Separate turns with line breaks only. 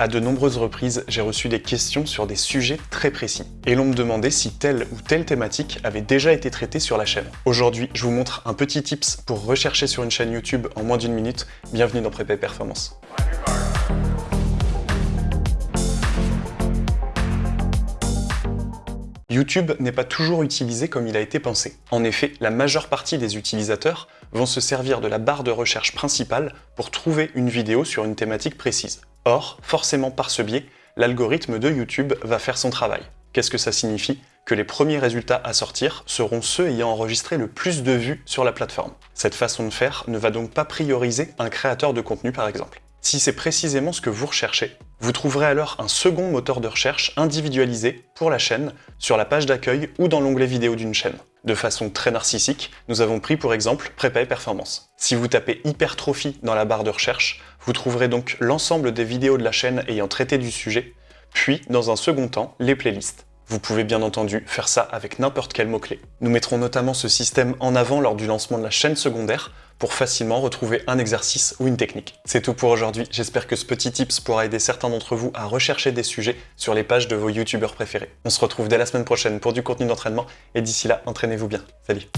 À de nombreuses reprises, j'ai reçu des questions sur des sujets très précis. Et l'on me demandait si telle ou telle thématique avait déjà été traitée sur la chaîne. Aujourd'hui, je vous montre un petit tips pour rechercher sur une chaîne YouTube en moins d'une minute. Bienvenue dans Prépa Performance. YouTube n'est pas toujours utilisé comme il a été pensé. En effet, la majeure partie des utilisateurs vont se servir de la barre de recherche principale pour trouver une vidéo sur une thématique précise. Or, forcément par ce biais, l'algorithme de YouTube va faire son travail. Qu'est-ce que ça signifie? Que les premiers résultats à sortir seront ceux ayant enregistré le plus de vues sur la plateforme. Cette façon de faire ne va donc pas prioriser un créateur de contenu par exemple. Si c'est précisément ce que vous recherchez, vous trouverez alors un second moteur de recherche individualisé pour la chaîne sur la page d'accueil ou dans l'onglet vidéo d'une chaîne. De façon très narcissique, nous avons pris pour exemple Prépa et Performance. Si vous tapez hypertrophie dans la barre de recherche, vous trouverez donc l'ensemble des vidéos de la chaîne ayant traité du sujet, puis dans un second temps, les playlists. Vous pouvez bien entendu faire ça avec n'importe quel mot-clé. Nous mettrons notamment ce système en avant lors du lancement de la chaîne secondaire pour facilement retrouver un exercice ou une technique. C'est tout pour aujourd'hui, j'espère que ce petit tips pourra aider certains d'entre vous à rechercher des sujets sur les pages de vos youtubeurs préférés. On se retrouve dès la semaine prochaine pour du contenu d'entraînement et d'ici là, entraînez-vous bien. Salut